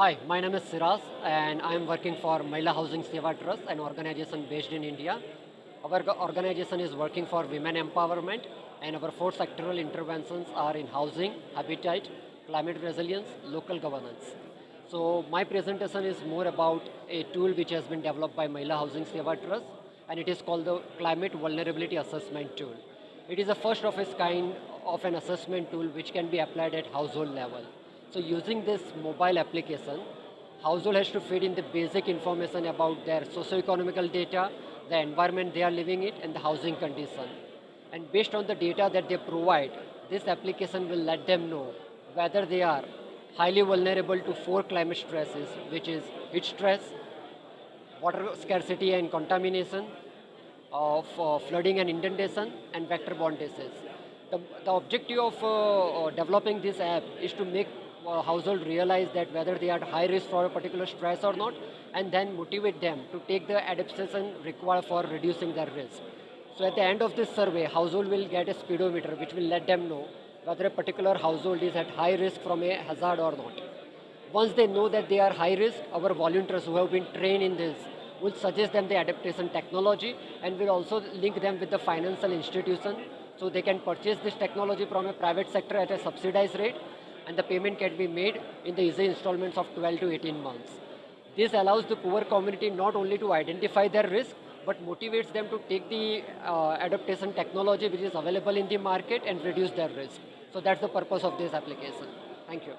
Hi, my name is Siraz and I am working for Mahila Housing Seva Trust, an organization based in India. Our organization is working for women empowerment and our four sectoral interventions are in housing, habitat, climate resilience, local governance. So my presentation is more about a tool which has been developed by Mahila Housing Seva Trust and it is called the Climate Vulnerability Assessment Tool. It is a first of its kind of an assessment tool which can be applied at household level. So using this mobile application, household has to feed in the basic information about their socio-economical data, the environment they are living in, and the housing condition. And based on the data that they provide, this application will let them know whether they are highly vulnerable to four climate stresses, which is heat stress, water scarcity and contamination, of uh, flooding and inundation, and vector-borne disease. The, the objective of uh, uh, developing this app is to make uh, household realize that whether they are at high risk for a particular stress or not, and then motivate them to take the adaptation required for reducing their risk. So at the end of this survey, household will get a speedometer which will let them know whether a particular household is at high risk from a hazard or not. Once they know that they are high risk, our volunteers who have been trained in this will suggest them the adaptation technology and will also link them with the financial institution so they can purchase this technology from a private sector at a subsidized rate and the payment can be made in the easy installments of 12 to 18 months. This allows the poor community not only to identify their risk, but motivates them to take the uh, adaptation technology which is available in the market and reduce their risk. So that's the purpose of this application. Thank you.